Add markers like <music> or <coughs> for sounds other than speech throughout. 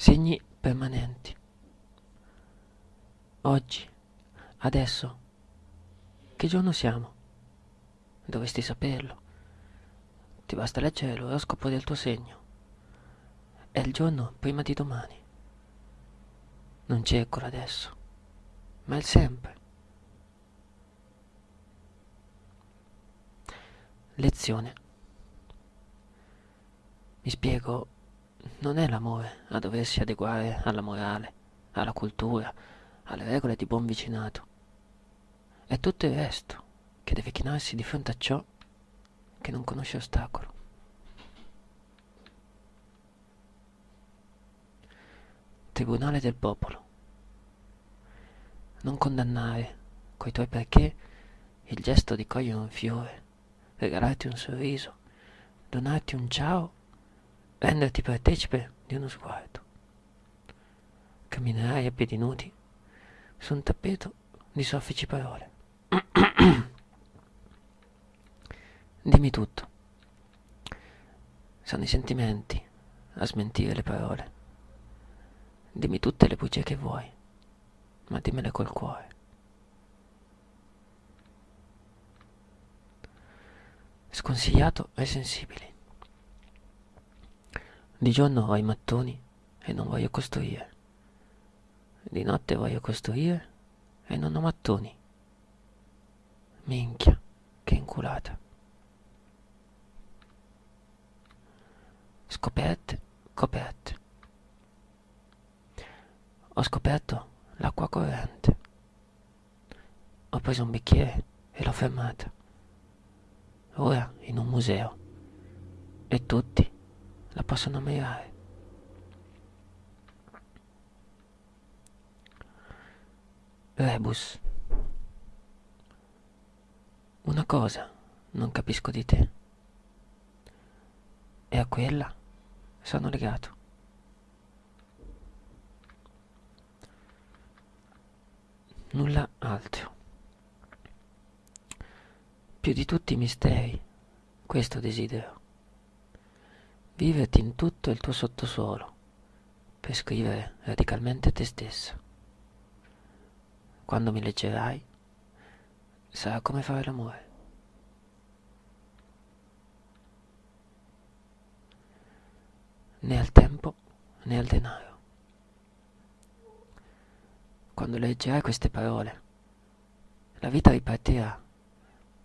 Segni permanenti. Oggi, adesso, che giorno siamo? Dovresti saperlo. Ti basta leggere l'oroscopo del tuo segno. È il giorno prima di domani. Non cerco adesso, ma il sempre. Lezione. Mi spiego, non è l'amore a doversi adeguare alla morale, alla cultura, alle regole di buon vicinato. È tutto il resto che deve chinarsi di fronte a ciò che non conosce ostacolo. Tribunale del popolo. Non condannare coi tuoi perché il gesto di cogliere un fiore, regalarti un sorriso, donarti un ciao renderti partecipe di uno sguardo. Camminerai a piedi nudi su un tappeto di soffici parole. <coughs> Dimmi tutto. Sono i sentimenti a smentire le parole. Dimmi tutte le bugie che vuoi, ma dimmele col cuore. Sconsigliato ai sensibili. Di giorno ho i mattoni e non voglio costruire. Di notte voglio costruire e non ho mattoni. Minchia, che inculata. Scoperte, coperte. Ho scoperto l'acqua corrente. Ho preso un bicchiere e l'ho fermata. Ora in un museo. E tutti la possono ammirare. Rebus. Una cosa non capisco di te. E a quella sono legato. Nulla altro. Più di tutti i misteri, questo desidero viverti in tutto il tuo sottosuolo per scrivere radicalmente te stessa. Quando mi leggerai, sarà come fare l'amore. Né al tempo né al denaro. Quando leggerai queste parole, la vita ripartirà,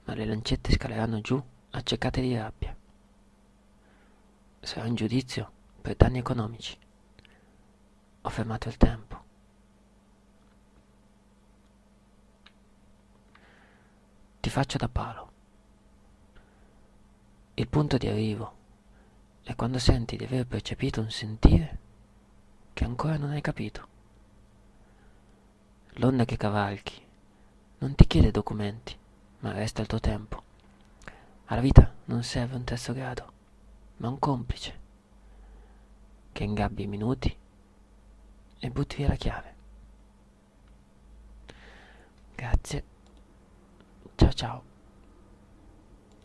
ma le lancette scaleranno giù accecate di rabbia sarà in giudizio per danni economici. Ho fermato il tempo. Ti faccio da palo. Il punto di arrivo è quando senti di aver percepito un sentire che ancora non hai capito. L'onda che cavalchi non ti chiede documenti, ma resta il tuo tempo. Alla vita non serve un terzo grado ma un complice che ingabbi i minuti e butti via la chiave. Grazie. Ciao ciao.